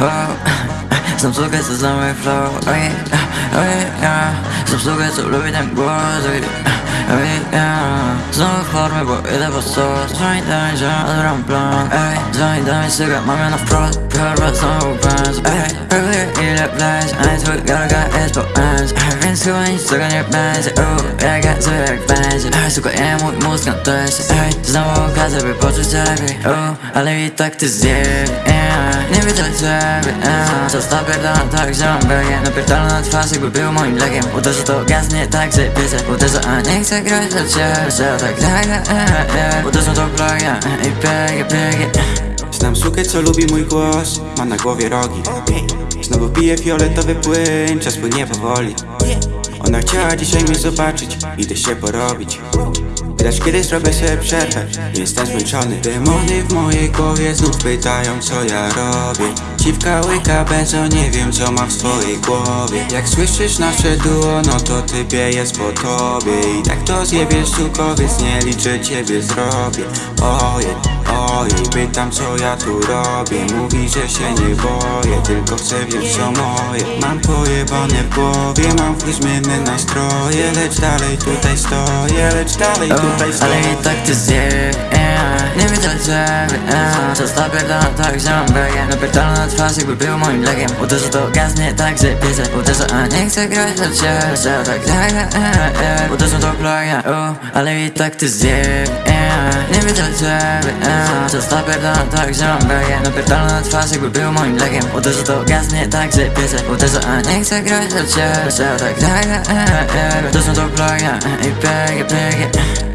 Wow. Съм слугата за мой флоу Ой, ой, я Съм слугата любитен глас Ой, ой, я Много хор ме бои да посос Звъни да ми жена да брам план Ей, звъни да ми сега маме на впрост Прорва съм го без Ей, първи her eat up lies I told girl I got ass but eyes I ran so I stuck on your bands Oh, I got so like bands I suka я мой мозг на тесте Ай, снова указывай после тебе О, але и так ты здесь Не видел тебе Состав пердана так же он был Но пердана над фасой губил моим лагем Вот даже то газ не так записать Вот даже о них сыграть за все Все так далее Вот даже то благо И беги, беги Znam sukę, co lubi mój głos. Ma na głowie rogi. Znowu pije fioletowy płyn. Czas płynie powoli. Ona chciała dzisiaj mnie zobaczyć. Idę się porobić. Lecz kiedy zrobię sobie przerwę. Jestem zmęczony. Demony w mojej głowie znów pytają co ja robię. Dziwka łyka benzo, nie wiem co ma w swojej głowie. Jak słyszysz nasze duo, no to typie jest po tobie. I tak to zjebiesz sukowiec, nie liczę ciebie zrobię ojej, pytam co ja tu robię. Mówi, że się nie boję, tylko chcę wiedzieć co moje. Mam pojebane w głowie, mam w chuj zmienne nastroje Lecz dalej tutaj stoję, lecz dalej tutaj Ale stoję. i tak ty zjeb, yeah ciebie, yeah Zostaw pierdolę tak, że mam begie Napierdolę na twarz, jakby był moim lekiem Uderzę to gaz, nie tak, że piszę Uderzę, a nie chcę grać dla ciebie. Że tak, tak, yeah, yeah Uderzę to plagę, uh, ale i tak ty zjeb, yeah Nie widzę ciebie, yeah Zostaw pierdolę tak, że mam begie Napierdolę na twarz, jakby był moim lekiem Uderzę to gaz, nie tak, że piszę Uderzę, a nie chcę grać dla ciebie. Że tak, tak, yeah, yeah to plagę i biegę, biegę